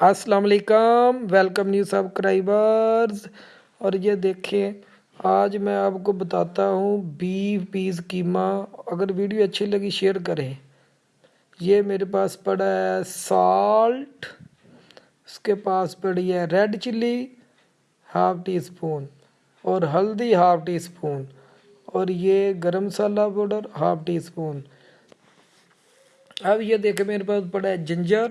السلام علیکم welcome new subscribers اور یہ دیکھیں، آج میں آپ کو بتاتا ہوں بیف پیز قیمہ اگر ویڈیو اچھی لگی شیئر کریں۔ یہ میرے پاس پڑا ہے سالٹ اس کے پاس پڑی ہے red chilli half T spoon اور ہلدی ہاف ٹی سپون اور یہ garam masala powder half teaspoon اب یہ دیکھیں، میرے پاس پڑا ہے جنجر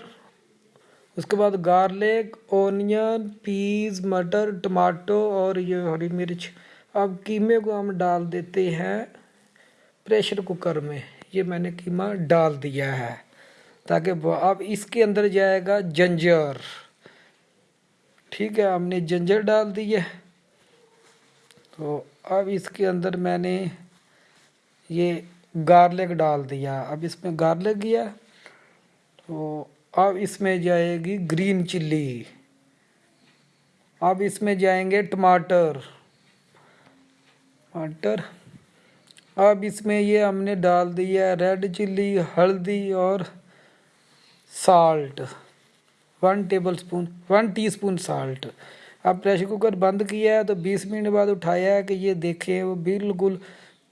اس کے بعد گارلک، اونین، پیز، مٹر، ٹماٹو اور یہ ہری مرچ۔ اب قیمے کو ہم ڈال دیتے ہیں پریشر کوکر میں۔ یہ میں نے قیمہ ڈال دیا ہے تاکہ اب اس کے اندر جائے گا جنجر۔ ٹھیک ہے، ہم نے جنجر ڈال دی ہے تو اب اس کے اندر میں نے یہ گارلک ڈال دیا۔ اب اس میں گارلک گیا۔ تو اب اس میں جائے گی گرین چلی۔ اب اس میں جائیں گے ٹماٹر۔ ٹماٹر۔ اب اس میں یہ ہم نے ڈال دیا ہے ریڈ چلی، ہلدی اور salt. One tablespoon, one teaspoon salt. اب پریشر کوکر بند کیا ہے تو بیس منٹ بعد اٹھایا ہے کہ یہ دیکھیں وہ بالکل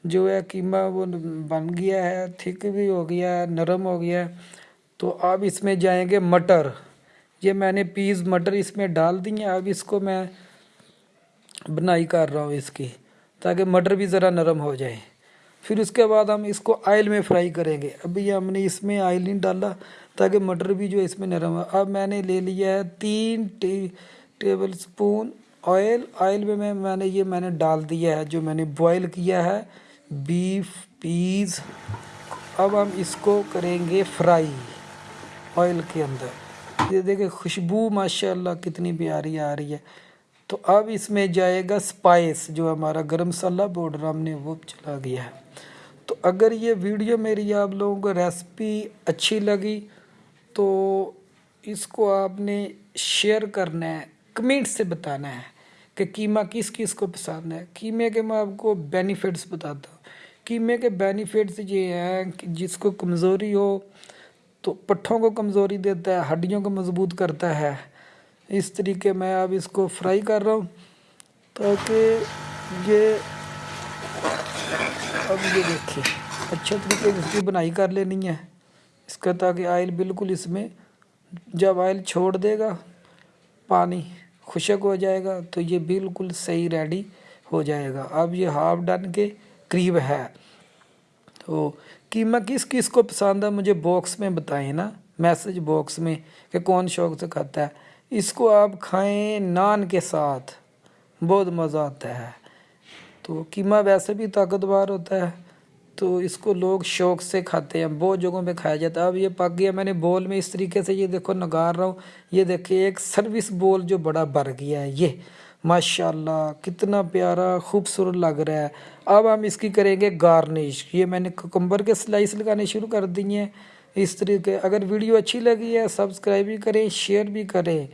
جو ہے قیمہ وہ بن گیا ہے، تھک بھی ہو گیا ہے، نرم ہو گیا ہے۔ تو اب اس میں جائیں گے مٹر۔ یہ میں نے پیز مٹر اس میں ڈال دی ہیں، اب اس کو میں بنائی کر رہا ہوں اس کی، تاکہ مٹر بھی ذرا نرم ہو جائے۔ پھر اس کے بعد ہم اس کو آئل میں فرائی کریں گے۔ ابھی ہم نے اس میں آئل نہیں ڈالا تاکہ مٹر بھی جو اس میں نرم ہو۔ اب میں نے لے لیا ہے تین ٹیبل سپون آئل۔ آئل میں میں میں نے یہ میں نے ڈال دیا ہے، جو میں نے بوائل کیا ہے، بیف پیز۔ اب ہم اس کو کریں گے فرائی۔ آئل کے اندر۔ یہ دیکھیں خوشبو ماشاءاللہ کتنی پیاری آ رہی ہے۔ تو اب اس میں جائے گا سپائس جو ہمارا گرم مسالہ پاؤڈر ہم نے وہ چلا گیا ہے۔ تو اگر یہ ویڈیو میری آپ لوگوں کو ریسپی اچھی لگی تو اس کو آپ نے شیئر کرنا ہے، کمنٹ سے بتانا ہے کہ قیمہ کس کس کو پسند ہے۔ قیمے کے میں آپ کو بینیفٹس بتاتا ہوں۔ قیمے کے بینیفٹس یہ ہیں کہ جس کو کمزوری ہو تو پٹھوں کو کمزوری دیتا ہے، ہڈیوں کو مضبوط کرتا ہے۔ اس طریقے میں اب اس کو فرائی کر رہا ہوں تاکہ یہ اب یہ دیکھیں اچھے طریقے سے اس کی بنائی کر لینی ہے۔ اس کا تاکہ آئل بالکل اس میں جب آئل چھوڑ دے گا، پانی خشک ہو جائے گا تو یہ بالکل صحیح ریڈی ہو جائے گا۔ اب یہ ہاف ڈن کے قریب ہے۔ تو قیمہ کس کس کو پسند ہے مجھے باکس میں بتائیں نا۔ میسج باکس میں کہ کون شوق سے کھاتا ہے۔ اس کو آپ کھائیں نان کے ساتھ۔ بہت مزہ آتا ہے۔ تو قیمہ ویسے بھی طاقتور ہوتا ہے۔ تو اس کو لوگ شوق سے کھاتے ہیں۔ بہت جگہوں پہ کھایا جاتا ہے۔ اب یہ پک گیا، میں نے بول میں اس طریقے سے یہ دیکھو، نگار رہا ہوں۔ یہ دیکھیں ایک سروس بول جو بڑا بھر گیا ہے۔ یہ ماشاء اللہ کتنا پیارا، خوبصورت لگ رہا ہے۔ اب ہم اس کی کریں گے گارنش۔ یہ میں نے ککمبر کے سلائس لگانے شروع کر دی ہیں۔ اس طریقے، اگر ویڈیو اچھی لگی ہے سبسکرائب بھی کریں شیئر بھی کریں۔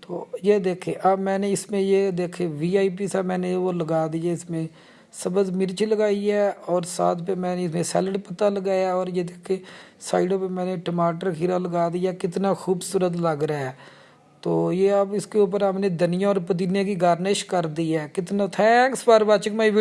تو یہ دیکھیں، اب میں نے اس میں یہ دیکھیں وی آئی پی سا میں نے وہ لگا دیے اس میں سبز مرچ لگائی ہے اور ساتھ پہ میں نے اس میں سیلڈ پتہ لگایا اور یہ دیکھیں سائیڈوں پہ میں نے ٹماٹر کھیرا لگا دیا۔ کتنا خوبصورت لگ رہا ہے۔ تو یہ اب اس کے اوپر ہم نے دنیا اور پودینے کی گارنش کر دی ہے۔ کتنا thanks for watching my video